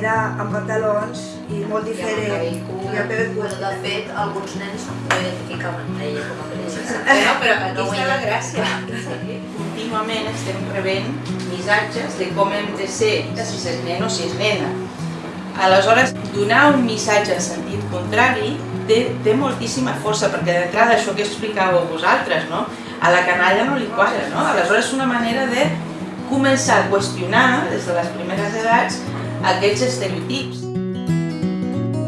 era amb pantalons i molt diferent. I el cabell curt. de fet, alguns nens no identificaven ella com a princesa. No, però Aquí està la gràcia. Contínuament estem rebent missatges de com hem de ser, si és nen o si és nena. Aleshores, donar un missatge en sentit contrari té, té moltíssima força, perquè d'entrada això que explicàveu vosaltres, no? a la canalla no li quadra, no? Aleshores és una manera de començar a qüestionar des de les primeres edats aquests estereotips.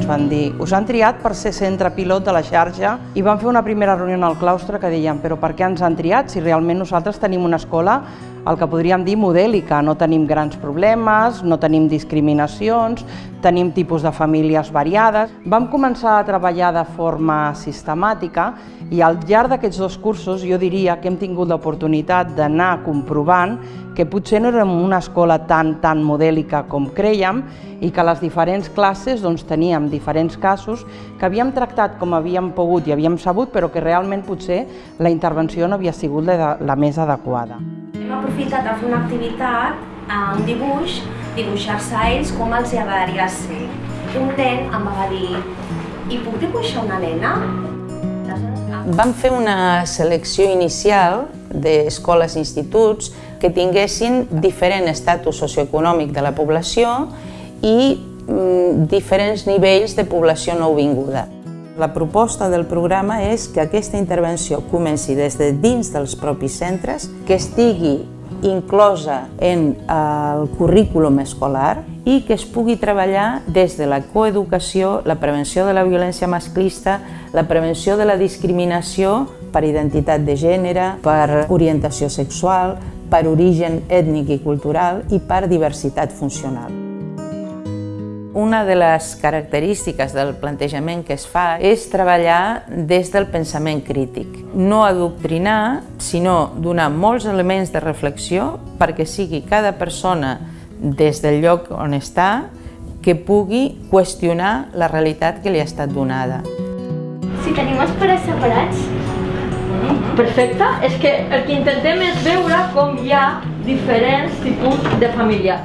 Ens van dir, us han triat per ser centre pilot de la xarxa? I vam fer una primera reunió al claustre que deien però per què ens han triat? Si realment nosaltres tenim una escola el que podríem dir modèlica, no tenim grans problemes, no tenim discriminacions, tenim tipus de famílies variades. Vam començar a treballar de forma sistemàtica i al llarg d'aquests dos cursos jo diria que hem tingut l'oportunitat d'anar comprovant que potser no érem una escola tan, tan modèlica com creiem i que les diferents classes doncs, teníem diferents casos que havíem tractat com havíem pogut i havíem sabut, però que realment potser la intervenció no havia sigut la, la més adequada. Hem aprofitat a fer una activitat, eh, un dibuix, dibuixar-se a ells com els hi agradaria ser. Un nen em va dir, i puc dibuixar una nena? Aleshores, Vam fer una selecció inicial d'escoles i instituts que tinguessin diferent estatus socioeconòmic de la població i diferents nivells de població nouvinguda. La proposta del programa és que aquesta intervenció comenci des de dins dels propis centres, que estigui inclosa en el currículum escolar i que es pugui treballar des de la coeducació, la prevenció de la violència masclista, la prevenció de la discriminació per identitat de gènere, per orientació sexual, per origen ètnic i cultural i per diversitat funcional. Una de les característiques del plantejament que es fa és treballar des del pensament crític. No adoctrinar, sinó donar molts elements de reflexió perquè sigui cada persona des del lloc on està que pugui qüestionar la realitat que li ha estat donada. Si tenim els pares separats, Perfecte, és que el que intentem és veure com hi ha diferents tipus de família.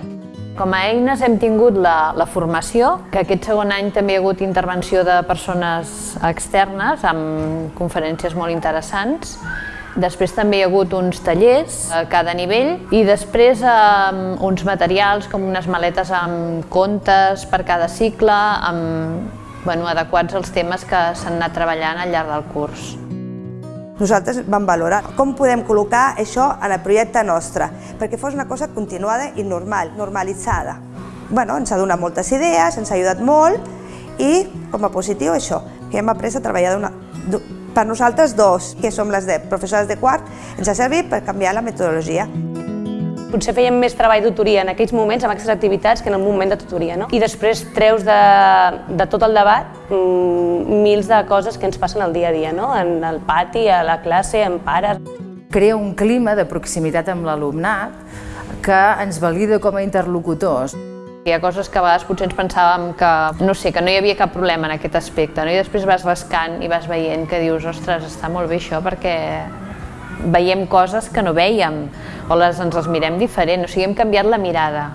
Com a eines hem tingut la, la formació, que aquest segon any també hi ha hagut intervenció de persones externes amb conferències molt interessants. Després també hi ha hagut uns tallers a cada nivell i després eh, uns materials com unes maletes amb contes per cada cicle, amb, bueno, adequats als temes que s'han anat treballant al llarg del curs. Nosaltres vam valorar com podem col·locar això en el projecte nostre, perquè fos una cosa continuada i normal, normalitzada. Bueno, ens ha donat moltes idees, ens ha ajudat molt i, com a positiu, això, que hem après a treballar d'una... Per nosaltres dos, que som les de professores de quart, ens ha servit per canviar la metodologia. Potser fèiem més treball d'autoria en aquells moments, amb aquestes activitats, que en un moment de tutoria. No? I després treus de, de tot el debat mmm, mils de coses que ens passen al dia a dia, no? en el pati, a la classe, amb pares. Crea un clima de proximitat amb l'alumnat que ens valida com a interlocutors. Hi ha coses que a vegades potser ens pensàvem que, no sé, que no hi havia cap problema en aquest aspecte, no? i després vas rascant i vas veient que dius, ostres, està molt bé això perquè veiem coses que no veiem o les, ens les mirem diferent, o sigui, hem canviat la mirada.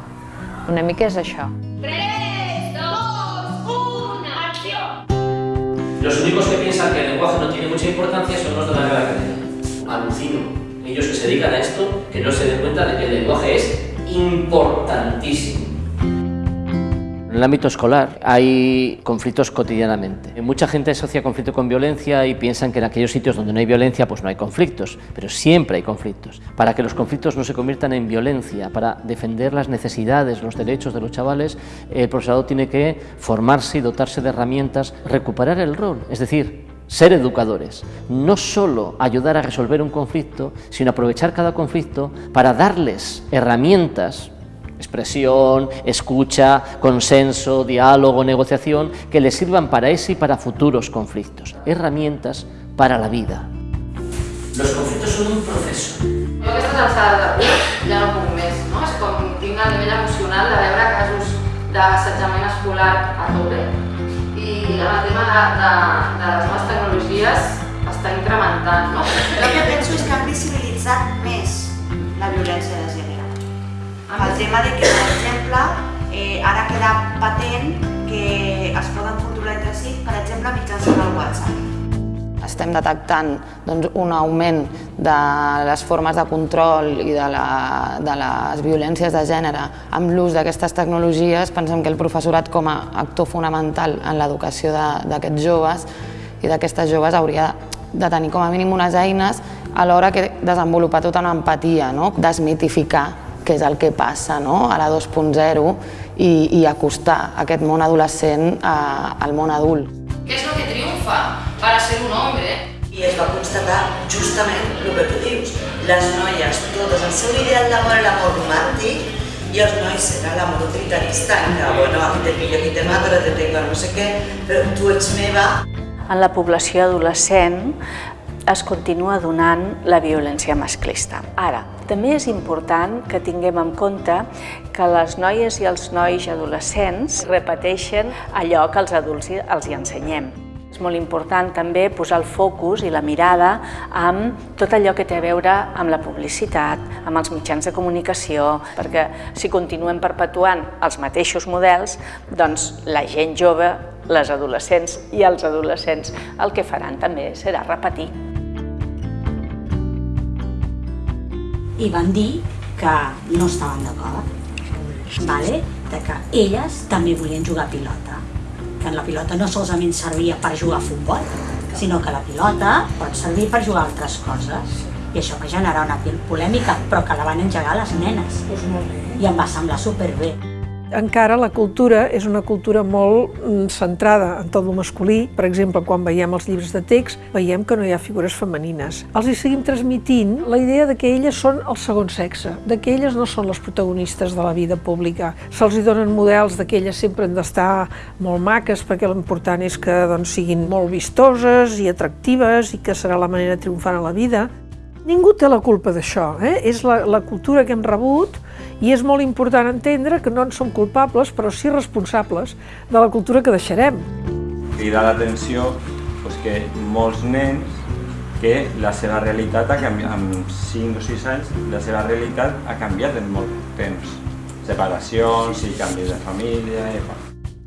Una mica és això. 3, 2, 1, acció! Los únicos que piensan que el lenguaje no tiene mucha importancia son los de la Real Academia. Alucino. Ellos que se dedican a esto, que no se den cuenta de que el lenguaje es importantísimo. En el ámbito escolar hay conflictos cotidianamente. Mucha gente asocia conflicto con violencia y piensan que en aquellos sitios donde no hay violencia pues no hay conflictos, pero siempre hay conflictos. Para que los conflictos no se conviertan en violencia, para defender las necesidades, los derechos de los chavales, el profesorado tiene que formarse y dotarse de herramientas, recuperar el rol, es decir, ser educadores, no solo ayudar a resolver un conflicto, sino aprovechar cada conflicto para darles herramientas expresión, escucha, consenso, diálogo, negociación, que les sirvan para ese y para futuros conflictos. Herramientas para la vida. Los conflictos son un proceso. Jo a aquestes alçades de curs ja no puc més, no? És com tinc a nivell emocional de veure casos d'assetjament escolar a tope i el tema de, de, de les noves tecnologies està incrementant, no? El que penso és que han visibilitzat més la violència de gènere. El tema de que, per exemple, eh, ara queda patent que es poden controlar entre si, per exemple, mitjançant el WhatsApp. Estem detectant doncs, un augment de les formes de control i de, la, de les violències de gènere amb l'ús d'aquestes tecnologies. Pensem que el professorat com a actor fonamental en l'educació d'aquests joves i d'aquestes joves hauria de tenir com a mínim unes eines a l'hora que desenvolupar tota una empatia, no? desmitificar què és el que passa no? a la 2.0 i, i acostar aquest món adolescent a, al món adult. ¿Qué es lo que triunfa para ser un hombre? I es va constatar justament el que tu dius. Les noies, totes, el seu ideal d'amor era l'amor romàntic i els nois era l'amor utilitarista, en què, bueno, aquí te pillo, aquí te mato, te tengo no sé què, però tu ets meva. En la població adolescent es continua donant la violència masclista. Ara, també és important que tinguem en compte que les noies i els nois adolescents repeteixen allò que els adults els hi ensenyem. És molt important també posar el focus i la mirada amb tot allò que té a veure amb la publicitat, amb els mitjans de comunicació, perquè si continuem perpetuant els mateixos models, doncs la gent jove, les adolescents i els adolescents el que faran també serà repetir. I van dir que no estaven d'acord, vale? de que elles també volien jugar a pilota, que la pilota no solament servia per jugar a futbol, sinó que la pilota pot servir per jugar a altres coses. I això va generar una polèmica, però que la van engegar les nenes. I em va semblar superbé encara la cultura és una cultura molt mm, centrada en tot el masculí. Per exemple, quan veiem els llibres de text, veiem que no hi ha figures femenines. Els hi seguim transmitint la idea de que elles són el segon sexe, de que elles no són les protagonistes de la vida pública. Se'ls hi donen models de que elles sempre han d'estar molt maques perquè l'important és que doncs, siguin molt vistoses i atractives i que serà la manera de triomfar a la vida. Ningú té la culpa d'això, eh? és la, la cultura que hem rebut i és molt important entendre que no en som culpables, però sí responsables de la cultura que deixarem. Crida l'atenció pues, que molts nens que la seva realitat ha canviat, amb 5 o 6 anys, la seva realitat ha canviat en molt temps. Separacions i canvis de família... I...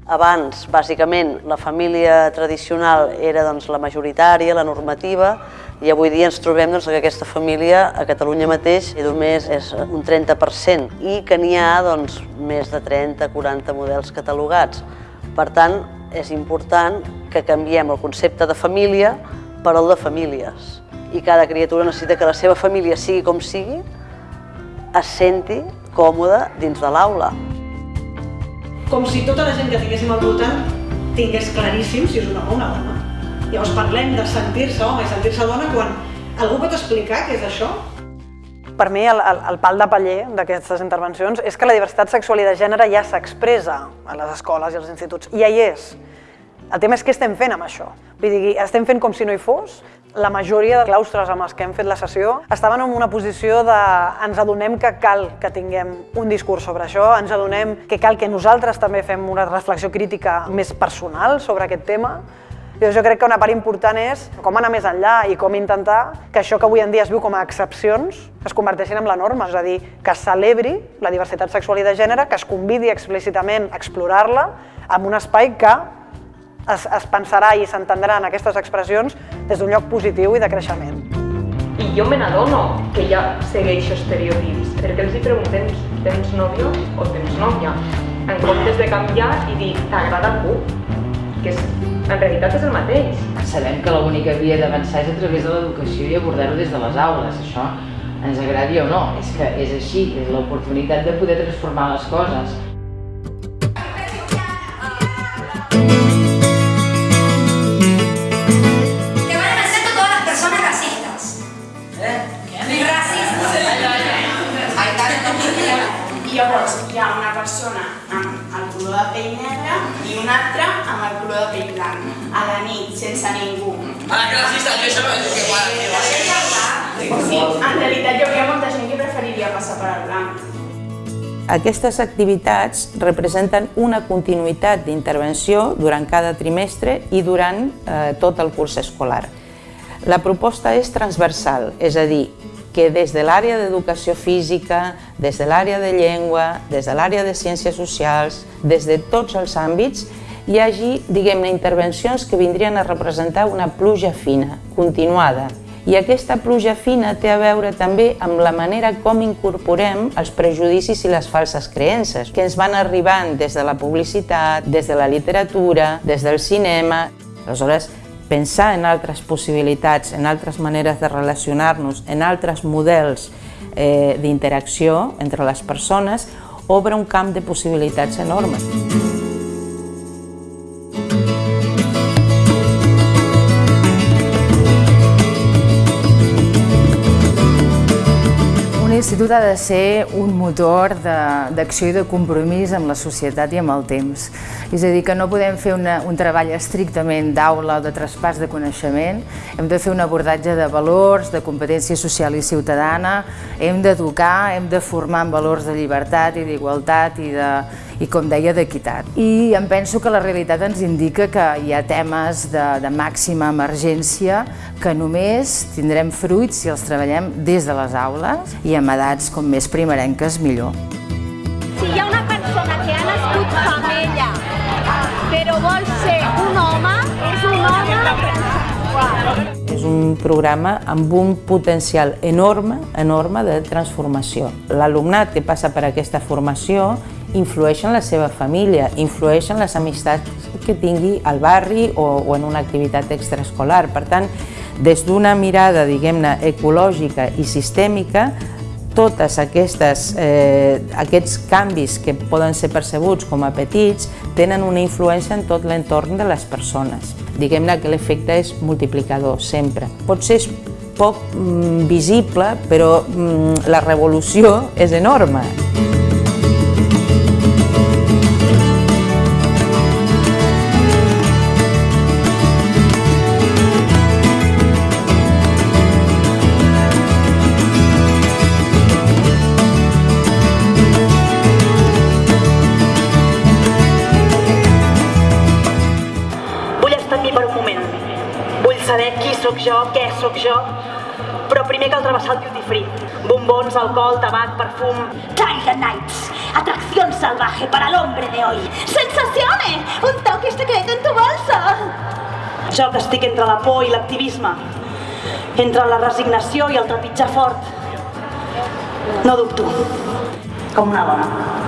Abans, bàsicament, la família tradicional era doncs, la majoritària, la normativa, i avui dia ens trobem doncs, que aquesta família a Catalunya mateix només és un 30% i que n'hi ha doncs, més de 30-40 models catalogats. Per tant, és important que canviem el concepte de família per el de famílies. I cada criatura necessita que la seva família, sigui com sigui, es senti còmoda dins de l'aula. Com si tota la gent que tinguéssim al voltant tingués claríssim si és un home o una dona. Llavors parlem de sentir-se home i sentir-se dona quan algú pot explicar què és això? Per mi el, el, el pal de paller d'aquestes intervencions és que la diversitat sexual i de gènere ja s'expressa a les escoles i als instituts, ja hi és. El tema és què estem fent amb això. Vull dir, estem fent com si no hi fos. La majoria de claustres amb els que hem fet la sessió estaven en una posició de ens adonem que cal que tinguem un discurs sobre això, ens adonem que cal que nosaltres també fem una reflexió crítica més personal sobre aquest tema, jo, jo crec que una part important és com anar més enllà i com intentar que això que avui en dia es viu com a excepcions es converteixin en la norma, és a dir, que es celebri la diversitat sexual i de gènere, que es convidi explícitament a explorar-la en un espai que es, es pensarà i s'entendran aquestes expressions des d'un lloc positiu i de creixement. I jo me n'adono que ja segueixo estereotips, perquè els hi preguntem tens nòvio o tens nòvia, en comptes de canviar i dir t'agrada algú, que és en realitat és el mateix. Sabem que l'única via d'avançar és a través de l'educació i abordar-ho des de les aules. Això ens agradi o no, és que és així, és l'oportunitat de poder transformar les coses. Que van a vencer totes les persones racistes. Eh? Racistes. I llavors hi ha una persona amb el color de pell negre i una altra amb el color de pell blanc. A la nit, sense ningú. Ah, que racista, que això és que va, que va ser. Sí, en realitat hi hauria molta gent que preferiria passar per al blanc. Aquestes activitats representen una continuïtat d'intervenció durant cada trimestre i durant eh, tot el curs escolar. La proposta és transversal, és a dir, que des de l'àrea d'educació física, des de l'àrea de llengua, des de l'àrea de ciències socials, des de tots els àmbits, hi hagi, diguem-ne, intervencions que vindrien a representar una pluja fina, continuada. I aquesta pluja fina té a veure també amb la manera com incorporem els prejudicis i les falses creences que ens van arribant des de la publicitat, des de la literatura, des del cinema. Aleshores, pensar en altres possibilitats, en altres maneres de relacionar-nos, en altres models eh, d'interacció entre les persones, obre un camp de possibilitats enormes. Un institut ha de ser un motor d'acció i de compromís amb la societat i amb el temps. És a dir, que no podem fer una, un treball estrictament d'aula o de traspàs de coneixement, hem de fer un abordatge de valors, de competència social i ciutadana, hem d'educar, hem de formar en valors de llibertat i d'igualtat i, de, i, com deia, d'equitat. I em penso que la realitat ens indica que hi ha temes de, de màxima emergència que només tindrem fruits si els treballem des de les aules i amb edats com més primerenques millor. Si hi ha una persona que ha nascut femella però vol ser un home, és un home És un programa amb un potencial enorme, enorme de transformació. L'alumnat que passa per aquesta formació influeix en la seva família, influeix en les amistats que tingui al barri o, o en una activitat extraescolar. Per tant, des d'una mirada, diguem-ne, ecològica i sistèmica, totes aquestes, eh, aquests canvis que poden ser percebuts com a petits tenen una influència en tot l'entorn de les persones. Diguem-ne que l'efecte és multiplicador, sempre. Potser és poc mm, visible, però mm, la revolució és enorme. Qui sóc jo, què sóc jo, però primer cal travessar el duty free. Bombons, alcohol, tabac, perfum... Tiger Nights, atracción salvaje para el hombre de hoy. Sensaciones, un toque secreto en tu bolsa. Jo que estic entre la por i l'activisme, entre la resignació i el trepitjar fort. No dubto, com una dona.